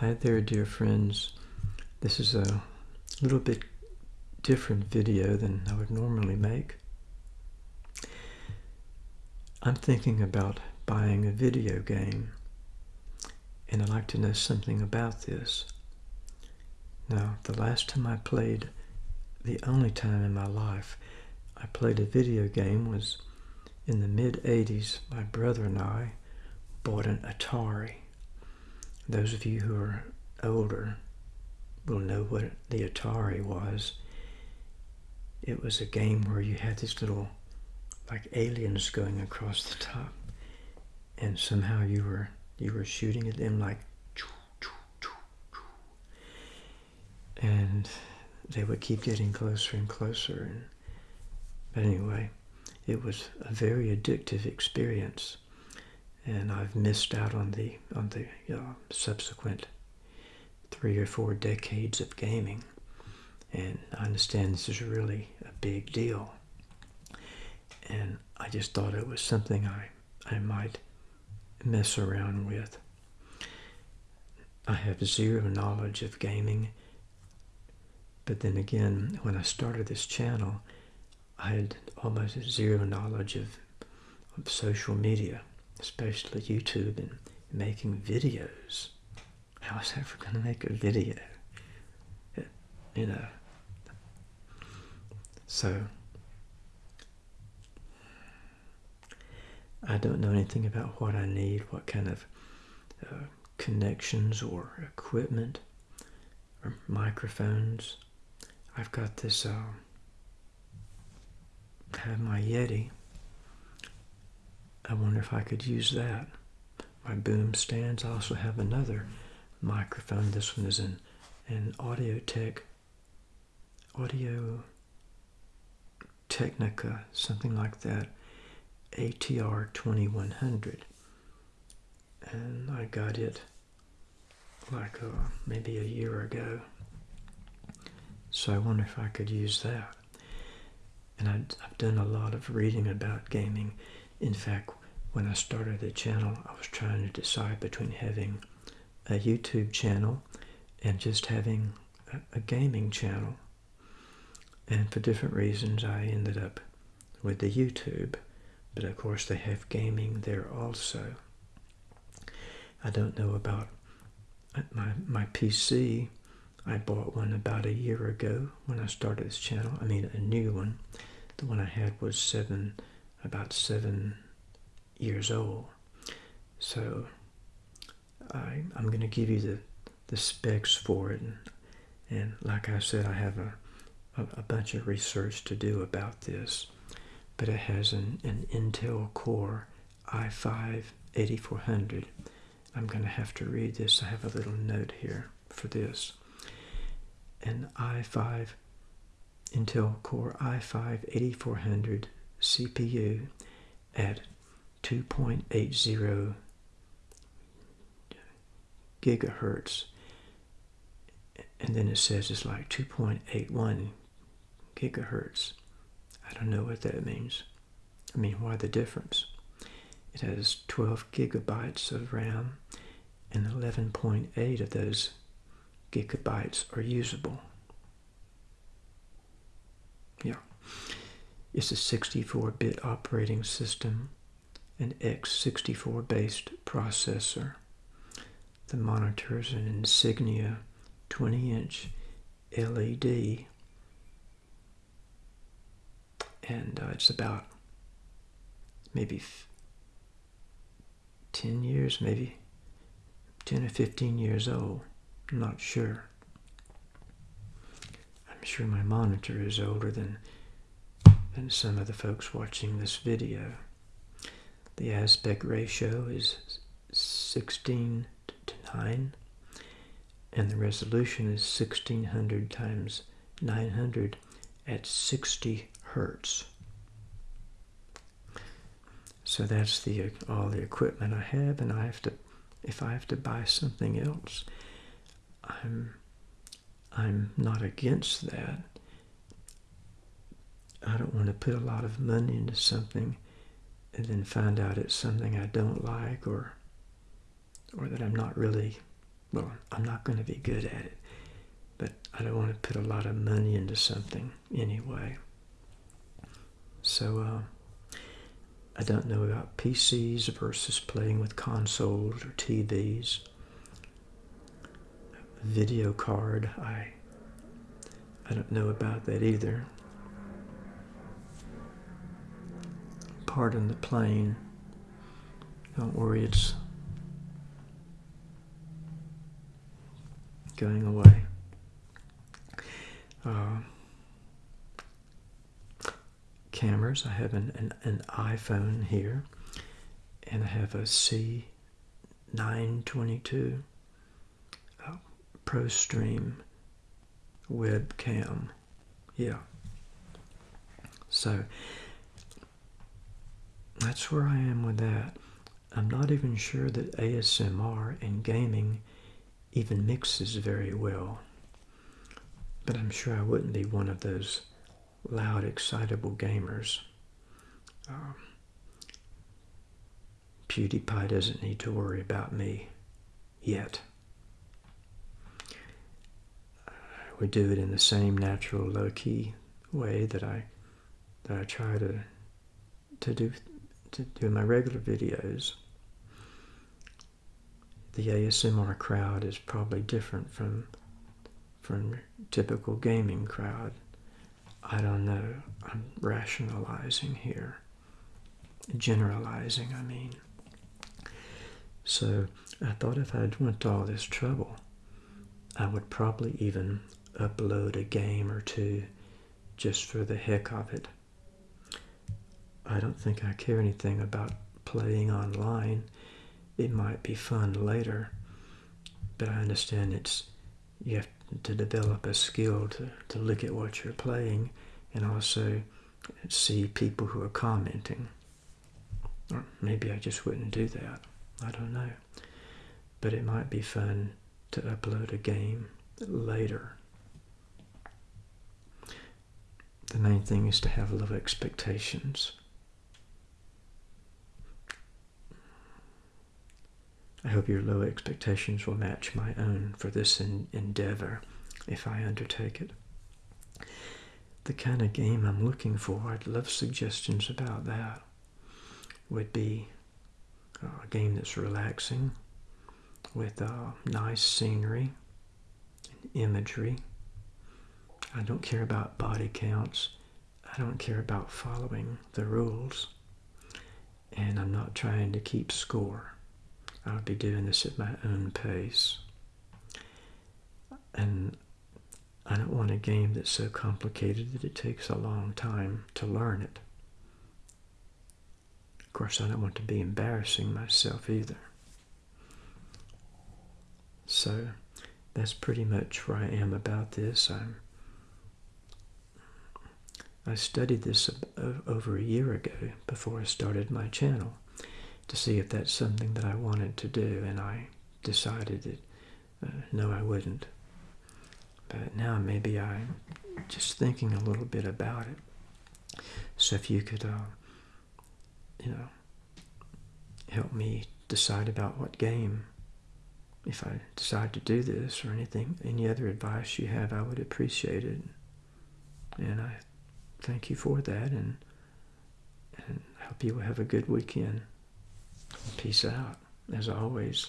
Hi there, dear friends. This is a little bit different video than I would normally make. I'm thinking about buying a video game, and I'd like to know something about this. Now, the last time I played, the only time in my life I played a video game was in the mid-80s. My brother and I bought an Atari. Those of you who are older will know what the Atari was. It was a game where you had these little like aliens going across the top and somehow you were you were shooting at them like and they would keep getting closer and closer and but anyway it was a very addictive experience and I've missed out on the on the uh, subsequent three or four decades of gaming, and I understand this is really a big deal. And I just thought it was something I I might mess around with. I have zero knowledge of gaming, but then again, when I started this channel, I had almost zero knowledge of, of social media especially YouTube and making videos. How was I ever going to make a video? You know. So, I don't know anything about what I need, what kind of uh, connections or equipment or microphones. I've got this, uh, have my Yeti I wonder if I could use that. My boom stands. I also have another microphone. This one is an, an Audio Tech, Audio Technica, something like that, ATR 2100. And I got it like uh, maybe a year ago. So I wonder if I could use that. And I've done a lot of reading about gaming. In fact, when I started the channel, I was trying to decide between having a YouTube channel and just having a, a gaming channel. And for different reasons, I ended up with the YouTube. But of course, they have gaming there also. I don't know about uh, my, my PC. I bought one about a year ago when I started this channel. I mean, a new one. The one I had was seven, about seven years old. So I, I'm going to give you the, the specs for it. And, and like I said, I have a, a, a, bunch of research to do about this. But it has an, an Intel Core i5 8400. I'm going to have to read this. I have a little note here for this. An i5 Intel Core i5 8400 CPU at 2.80 gigahertz. And then it says it's like 2.81 gigahertz. I don't know what that means. I mean why the difference? It has 12 gigabytes of RAM and 11.8 of those gigabytes are usable. Yeah. It's a 64-bit operating system an X64 based processor. The monitor is an Insignia 20 inch LED and uh, it's about maybe 10 years, maybe 10 or 15 years old. I'm not sure. I'm sure my monitor is older than, than some of the folks watching this video. The aspect ratio is 16 to 9 and the resolution is 1600 times 900 at 60 hertz. So that's the all the equipment I have and I have to if I have to buy something else I'm I'm not against that. I don't want to put a lot of money into something and then find out it's something I don't like or or that I'm not really well, I'm not going to be good at it, but I don't want to put a lot of money into something anyway. So uh, I don't know about PCs versus playing with consoles or TVs. Video card, I I don't know about that either. Pardon the plane. Don't worry, it's going away. Uh, cameras, I have an, an, an iPhone here, and I have a C922 uh, ProStream webcam. Yeah. So that's where I am with that. I'm not even sure that ASMR and gaming even mixes very well. But I'm sure I wouldn't be one of those loud, excitable gamers. Um, PewDiePie doesn't need to worry about me yet. We do it in the same natural, low-key way that I that I try to to do to do my regular videos. The ASMR crowd is probably different from from typical gaming crowd. I don't know. I'm rationalizing here. Generalizing, I mean. So I thought if I'd went to all this trouble, I would probably even upload a game or two just for the heck of it. I don't think I care anything about playing online. It might be fun later, but I understand it's you have to develop a skill to, to look at what you're playing and also see people who are commenting. Or maybe I just wouldn't do that. I don't know. But it might be fun to upload a game later. The main thing is to have low expectations. I hope your low expectations will match my own for this endeavor if I undertake it. The kind of game I'm looking for, I'd love suggestions about that, would be a game that's relaxing with uh, nice scenery and imagery. I don't care about body counts. I don't care about following the rules. And I'm not trying to keep score. I'll be doing this at my own pace. And I don't want a game that's so complicated that it takes a long time to learn it. Of course, I don't want to be embarrassing myself either. So that's pretty much where I am about this. I'm I studied this over a year ago before I started my channel to see if that's something that I wanted to do, and I decided that uh, no, I wouldn't. But now maybe I'm just thinking a little bit about it. So if you could, uh, you know, help me decide about what game, if I decide to do this or anything, any other advice you have, I would appreciate it. And I thank you for that, and and hope you will have a good weekend. Peace out, as always.